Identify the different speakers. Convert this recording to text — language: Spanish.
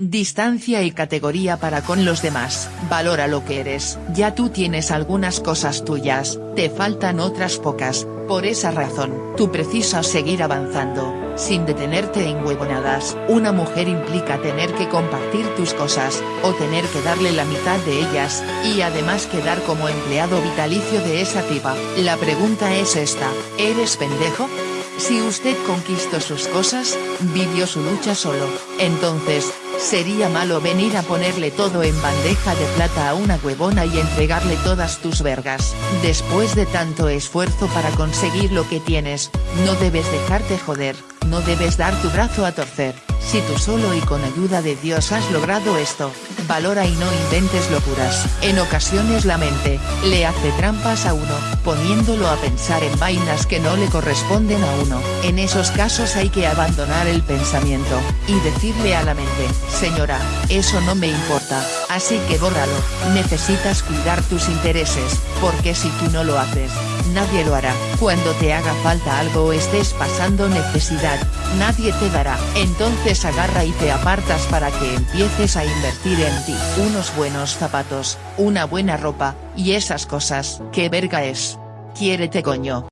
Speaker 1: distancia y categoría para con los demás. Valora lo que eres. Ya tú tienes algunas cosas tuyas, te faltan otras pocas, por esa razón, tú precisas seguir avanzando, sin detenerte en huevonadas. Una mujer implica tener que compartir tus cosas, o tener que darle la mitad de ellas, y además quedar como empleado vitalicio de esa tipa. La pregunta es esta, ¿eres pendejo? Si usted conquistó sus cosas, vivió su lucha solo, entonces, sería malo venir a ponerle todo en bandeja de plata a una huevona y entregarle todas tus vergas. Después de tanto esfuerzo para conseguir lo que tienes, no debes dejarte joder, no debes dar tu brazo a torcer. Si tú solo y con ayuda de Dios has logrado esto, valora y no inventes locuras. En ocasiones la mente, le hace trampas a uno, poniéndolo a pensar en vainas que no le corresponden a uno. En esos casos hay que abandonar el pensamiento, y decirle a la mente, señora, eso no me importa, así que bórralo, necesitas cuidar tus intereses, porque si tú no lo haces, nadie lo hará. Cuando te haga falta algo o estés pasando necesidad, nadie te dará. Entonces agarra y te apartas para que empieces a invertir en ti. Unos buenos zapatos, una buena ropa, y esas cosas. ¿Qué verga es? Quiérete coño.